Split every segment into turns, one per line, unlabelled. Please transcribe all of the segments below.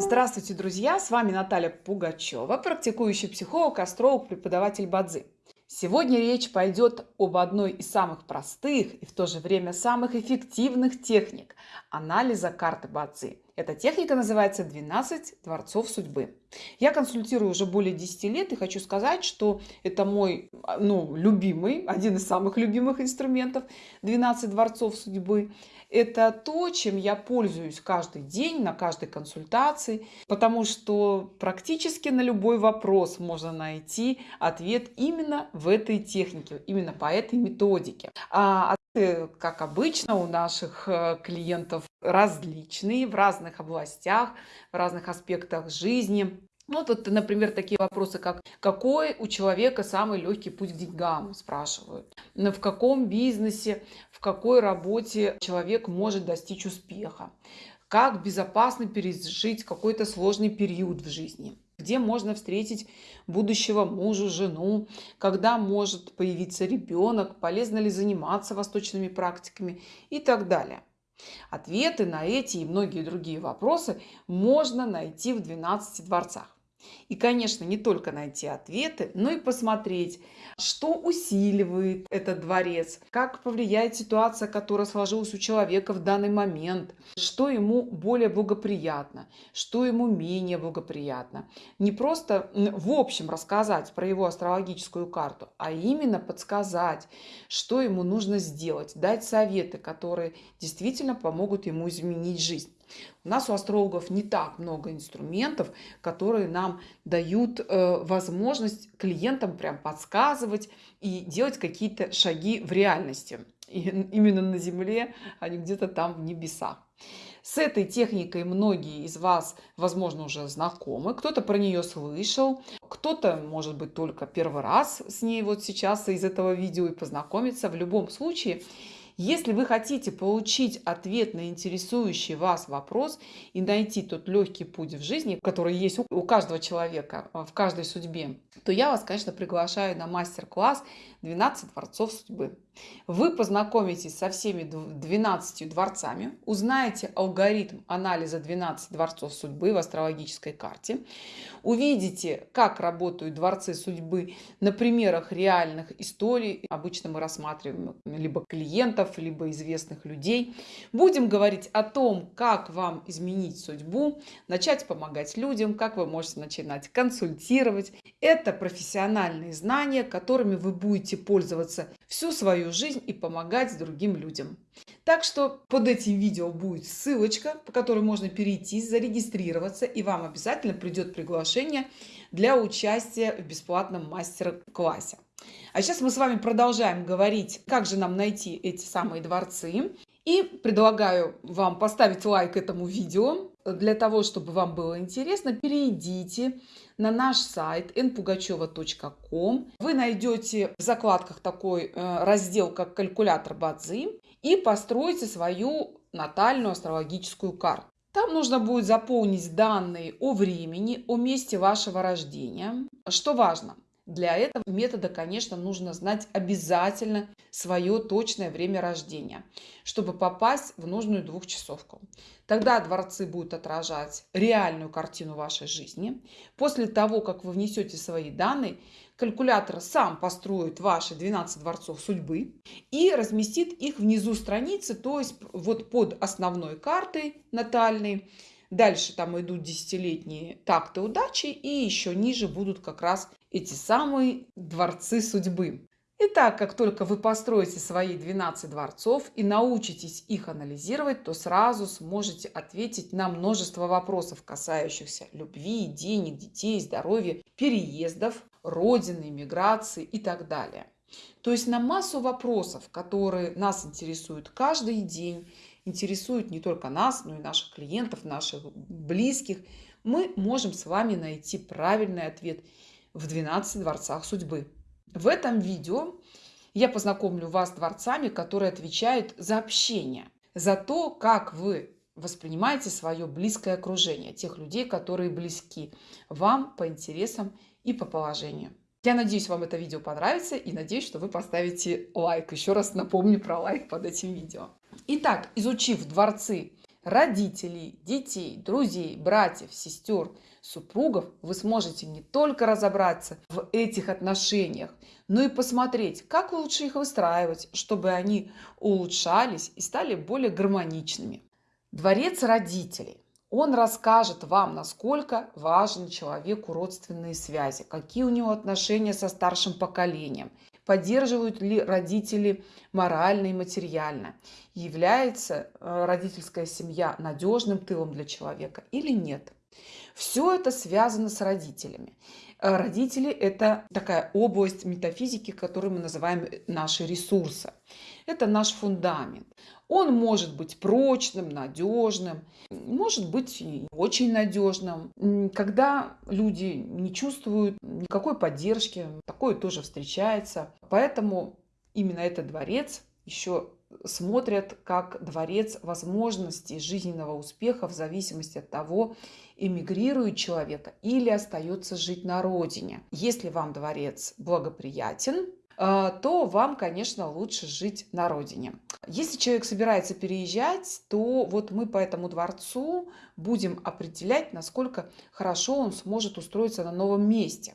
Здравствуйте, друзья! С вами Наталья Пугачева, практикующий психолог, астролог, преподаватель Бадзи. Сегодня речь пойдет об одной из самых простых и в то же время самых эффективных техник анализа карты Бадзи. Эта техника называется 12 дворцов судьбы. Я консультирую уже более 10 лет и хочу сказать, что это мой ну, любимый, один из самых любимых инструментов 12 дворцов судьбы. Это то, чем я пользуюсь каждый день, на каждой консультации, потому что практически на любой вопрос можно найти ответ именно в этой технике, именно по этой методике. А как обычно, у наших э, клиентов различные в разных областях, в разных аспектах жизни. Ну, вот, например, такие вопросы, как какой у человека самый легкий путь к деньгам, спрашивают. В каком бизнесе, в какой работе человек может достичь успеха. Как безопасно пережить какой-то сложный период в жизни где можно встретить будущего мужа, жену, когда может появиться ребенок, полезно ли заниматься восточными практиками и так далее. Ответы на эти и многие другие вопросы можно найти в 12 дворцах. И, конечно, не только найти ответы, но и посмотреть, что усиливает этот дворец, как повлияет ситуация, которая сложилась у человека в данный момент, что ему более благоприятно, что ему менее благоприятно. Не просто в общем рассказать про его астрологическую карту, а именно подсказать, что ему нужно сделать, дать советы, которые действительно помогут ему изменить жизнь. У нас у астрологов не так много инструментов, которые нам дают э, возможность клиентам прям подсказывать и делать какие-то шаги в реальности. И именно на Земле, а не где-то там в небесах. С этой техникой многие из вас, возможно, уже знакомы, кто-то про нее слышал, кто-то, может быть, только первый раз с ней вот сейчас из этого видео и познакомиться. В любом случае, если вы хотите получить ответ на интересующий вас вопрос и найти тот легкий путь в жизни, который есть у каждого человека, в каждой судьбе, то я вас, конечно, приглашаю на мастер-класс 12 дворцов судьбы. Вы познакомитесь со всеми 12 дворцами, узнаете алгоритм анализа 12 дворцов судьбы в астрологической карте, увидите, как работают дворцы судьбы на примерах реальных историй. Обычно мы рассматриваем либо клиентов, либо известных людей. Будем говорить о том, как вам изменить судьбу, начать помогать людям, как вы можете начинать консультировать. Это профессиональные знания, которыми вы будете пользоваться всю свою жизнь и помогать другим людям. Так что под этим видео будет ссылочка, по которой можно перейти, зарегистрироваться, и вам обязательно придет приглашение для участия в бесплатном мастер-классе. А сейчас мы с вами продолжаем говорить, как же нам найти эти самые дворцы. И предлагаю вам поставить лайк этому видео. Для того, чтобы вам было интересно, перейдите на наш сайт npugacheva.com. Вы найдете в закладках такой э, раздел, как калькулятор Бадзи, и построите свою натальную астрологическую карту. Там нужно будет заполнить данные о времени, о месте вашего рождения. Что важно, для этого метода, конечно, нужно знать обязательно свое точное время рождения, чтобы попасть в нужную двухчасовку. Тогда дворцы будут отражать реальную картину вашей жизни. После того, как вы внесете свои данные, калькулятор сам построит ваши 12 дворцов судьбы и разместит их внизу страницы, то есть вот под основной картой натальной. Дальше там идут десятилетние такты удачи и еще ниже будут как раз эти самые дворцы судьбы. Итак, как только вы построите свои 12 дворцов и научитесь их анализировать, то сразу сможете ответить на множество вопросов, касающихся любви, денег, детей, здоровья, переездов, родины, миграции и так далее. То есть на массу вопросов, которые нас интересуют каждый день, интересуют не только нас, но и наших клиентов, наших близких, мы можем с вами найти правильный ответ в 12 дворцах судьбы. В этом видео я познакомлю вас с дворцами, которые отвечают за общение, за то, как вы воспринимаете свое близкое окружение, тех людей, которые близки вам по интересам и по положению. Я надеюсь, вам это видео понравится и надеюсь, что вы поставите лайк. Еще раз напомню про лайк под этим видео. Итак, изучив дворцы родителей, детей, друзей, братьев, сестер, супругов, вы сможете не только разобраться в этих отношениях, но и посмотреть, как лучше их выстраивать, чтобы они улучшались и стали более гармоничными. Дворец родителей. Он расскажет вам, насколько важны человеку родственные связи, какие у него отношения со старшим поколением, поддерживают ли родители морально и материально, является э, родительская семья надежным тылом для человека или нет. Все это связано с родителями. Э, родители – это такая область метафизики, которую мы называем наши ресурсы. Это наш фундамент. Он может быть прочным, надежным, может быть очень надежным. Когда люди не чувствуют никакой поддержки, такое тоже встречается. Поэтому именно этот дворец еще смотрят как дворец возможностей жизненного успеха в зависимости от того, эмигрирует человека или остается жить на родине. Если вам дворец благоприятен, то вам, конечно, лучше жить на родине. Если человек собирается переезжать, то вот мы по этому дворцу будем определять, насколько хорошо он сможет устроиться на новом месте.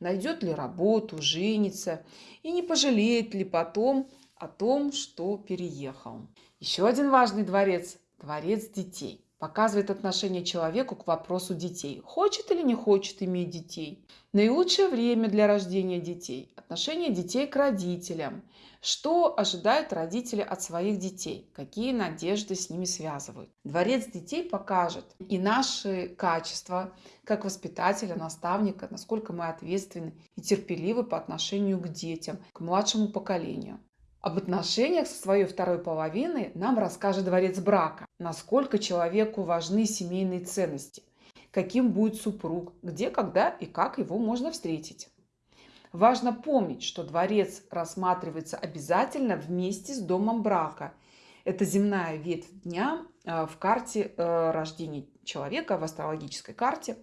Найдет ли работу, женится и не пожалеет ли потом о том, что переехал. Еще один важный дворец – дворец детей. Показывает отношение человеку к вопросу детей. Хочет или не хочет иметь детей. Наилучшее время для рождения детей. Отношение детей к родителям. Что ожидают родители от своих детей? Какие надежды с ними связывают? Дворец детей покажет и наши качества как воспитателя, наставника, насколько мы ответственны и терпеливы по отношению к детям, к младшему поколению. Об отношениях со своей второй половиной нам расскажет дворец брака, насколько человеку важны семейные ценности, каким будет супруг, где, когда и как его можно встретить. Важно помнить, что дворец рассматривается обязательно вместе с домом брака. Это земная ветвь дня э, в карте э, рождения человека, в астрологической карте.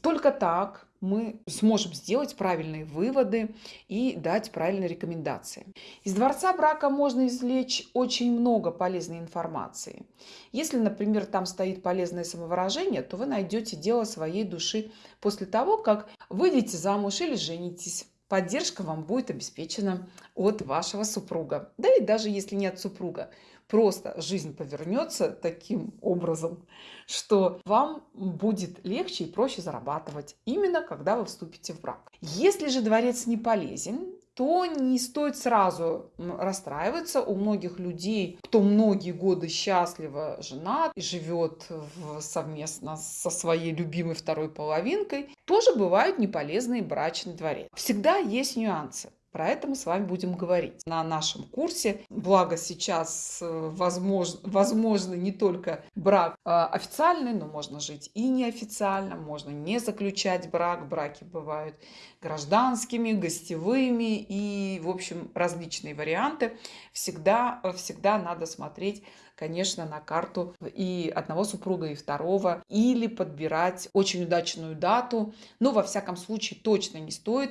Только так мы сможем сделать правильные выводы и дать правильные рекомендации. Из дворца брака можно извлечь очень много полезной информации. Если, например, там стоит полезное самовыражение, то вы найдете дело своей души после того, как выйдете замуж или женитесь поддержка вам будет обеспечена от вашего супруга. Да и даже если нет супруга, просто жизнь повернется таким образом, что вам будет легче и проще зарабатывать, именно когда вы вступите в брак. Если же дворец не полезен, то не стоит сразу расстраиваться. У многих людей, кто многие годы счастливо женат и живет в, совместно со своей любимой второй половинкой, тоже бывают неполезные брачные дворец. Всегда есть нюансы. Про это мы с вами будем говорить на нашем курсе. Благо сейчас э, возможно, возможно не только брак а, официальный, но можно жить и неофициально, можно не заключать брак. Браки бывают гражданскими, гостевыми и, в общем, различные варианты. Всегда, всегда надо смотреть конечно, на карту и одного супруга, и второго, или подбирать очень удачную дату. Но, во всяком случае, точно не стоит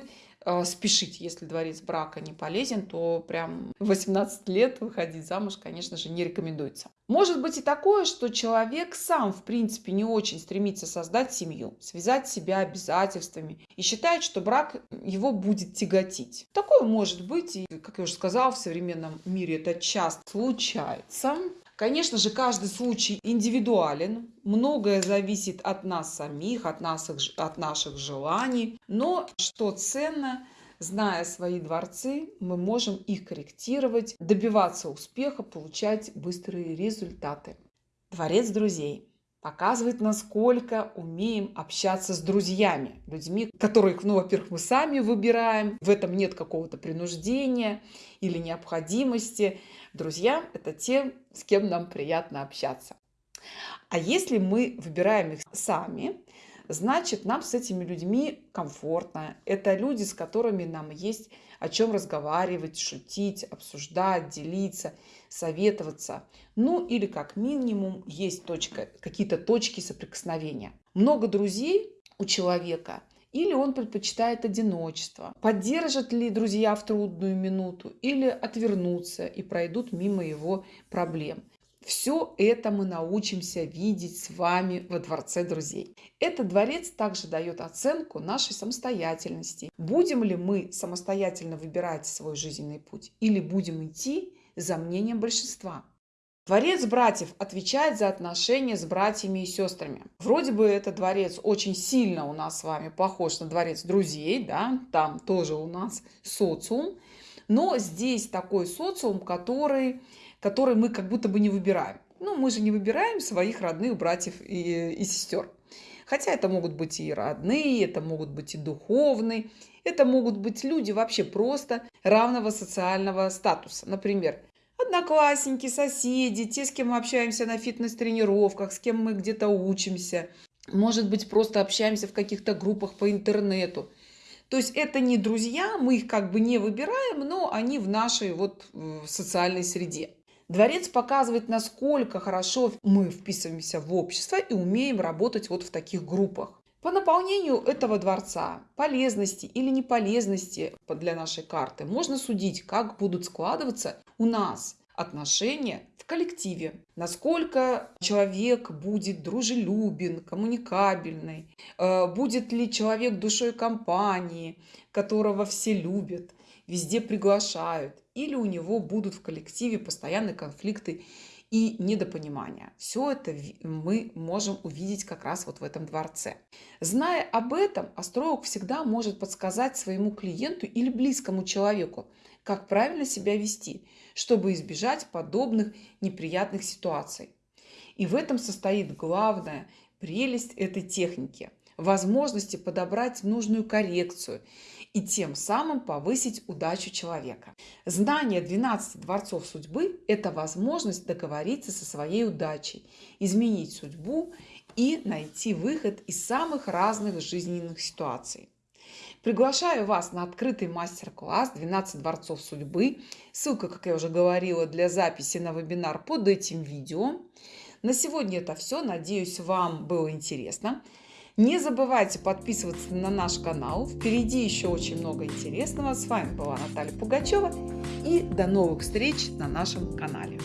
спешить, если дворец брака не полезен, то прям 18 лет выходить замуж, конечно же, не рекомендуется. Может быть и такое, что человек сам, в принципе, не очень стремится создать семью, связать себя обязательствами и считает, что брак его будет тяготить. Такое может быть, и, как я уже сказала, в современном мире это часто случается. Конечно же, каждый случай индивидуален, многое зависит от нас самих, от, нас, от наших желаний, но что ценно, зная свои дворцы, мы можем их корректировать, добиваться успеха, получать быстрые результаты. Дворец друзей показывает, насколько умеем общаться с друзьями, людьми, которых, ну, во-первых, мы сами выбираем, в этом нет какого-то принуждения или необходимости. Друзья – это те, с кем нам приятно общаться. А если мы выбираем их сами, значит, нам с этими людьми комфортно. Это люди, с которыми нам есть о чем разговаривать, шутить, обсуждать, делиться, советоваться. Ну или как минимум есть точка, какие-то точки соприкосновения. Много друзей у человека или он предпочитает одиночество. Поддержат ли друзья в трудную минуту или отвернутся и пройдут мимо его проблем. Все это мы научимся видеть с вами во Дворце Друзей. Этот дворец также дает оценку нашей самостоятельности. Будем ли мы самостоятельно выбирать свой жизненный путь или будем идти за мнением большинства? Дворец братьев отвечает за отношения с братьями и сестрами. Вроде бы этот дворец очень сильно у нас с вами похож на дворец друзей, да, там тоже у нас социум, но здесь такой социум, который, который мы как будто бы не выбираем. Ну, мы же не выбираем своих родных братьев и, и сестер. Хотя это могут быть и родные, это могут быть и духовные, это могут быть люди вообще просто равного социального статуса. Например, одноклассники, соседи, те, с кем мы общаемся на фитнес-тренировках, с кем мы где-то учимся. Может быть, просто общаемся в каких-то группах по интернету. То есть это не друзья, мы их как бы не выбираем, но они в нашей вот социальной среде. Дворец показывает, насколько хорошо мы вписываемся в общество и умеем работать вот в таких группах. По наполнению этого дворца, полезности или неполезности для нашей карты, можно судить, как будут складываться у нас отношения в коллективе. Насколько человек будет дружелюбен, коммуникабельный, э, будет ли человек душой компании, которого все любят, везде приглашают, или у него будут в коллективе постоянные конфликты и недопонимания. Все это мы можем увидеть как раз вот в этом дворце. Зная об этом, астролог всегда может подсказать своему клиенту или близкому человеку, как правильно себя вести, чтобы избежать подобных неприятных ситуаций. И в этом состоит главная прелесть этой техники – возможности подобрать нужную коррекцию и тем самым повысить удачу человека. Знание 12 дворцов судьбы – это возможность договориться со своей удачей, изменить судьбу и найти выход из самых разных жизненных ситуаций. Приглашаю вас на открытый мастер-класс «12 дворцов судьбы». Ссылка, как я уже говорила, для записи на вебинар под этим видео. На сегодня это все. Надеюсь, вам было интересно. Не забывайте подписываться на наш канал. Впереди еще очень много интересного. С вами была Наталья Пугачева. И до новых встреч на нашем канале.